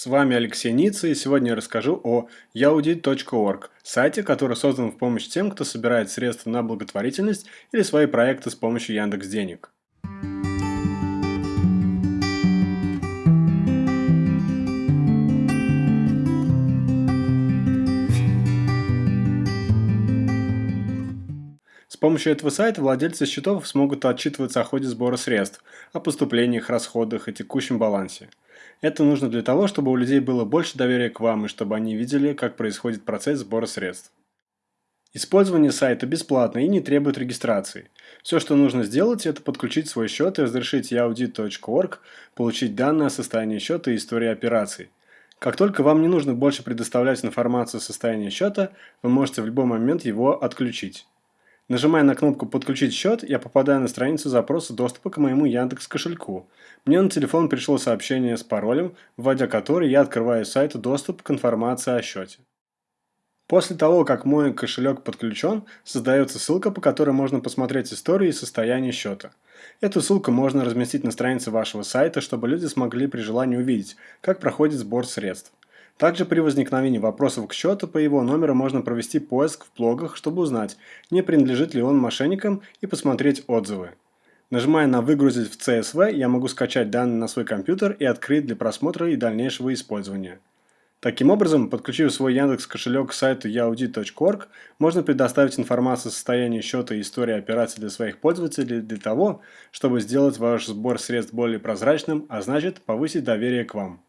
С вами Алексей Ницца и сегодня я расскажу о yaudi.org, сайте, который создан в помощь тем, кто собирает средства на благотворительность или свои проекты с помощью Яндекс Денег. Помощью этого сайта владельцы счетов смогут отчитываться о ходе сбора средств, о поступлениях, расходах и текущем балансе. Это нужно для того, чтобы у людей было больше доверия к вам и чтобы они видели, как происходит процесс сбора средств. Использование сайта бесплатно и не требует регистрации. Все, что нужно сделать, это подключить свой счет и разрешить yaudit.org получить данные о состоянии счета и истории операций. Как только вам не нужно больше предоставлять информацию о состоянии счета, вы можете в любой момент его отключить. Нажимая на кнопку «Подключить счет», я попадаю на страницу запроса доступа к моему Яндекс кошельку. Мне на телефон пришло сообщение с паролем, вводя который я открываю сайт «Доступ к информации о счете». После того, как мой кошелек подключен, создается ссылка, по которой можно посмотреть историю и состояние счета. Эту ссылку можно разместить на странице вашего сайта, чтобы люди смогли при желании увидеть, как проходит сбор средств. Также при возникновении вопросов к счету по его номеру можно провести поиск в блогах, чтобы узнать, не принадлежит ли он мошенникам и посмотреть отзывы. Нажимая на «Выгрузить в CSV», я могу скачать данные на свой компьютер и открыть для просмотра и дальнейшего использования. Таким образом, подключив свой Яндекс кошелек к сайту yaudi.org, можно предоставить информацию о состоянии счета и истории операций для своих пользователей для того, чтобы сделать ваш сбор средств более прозрачным, а значит повысить доверие к вам.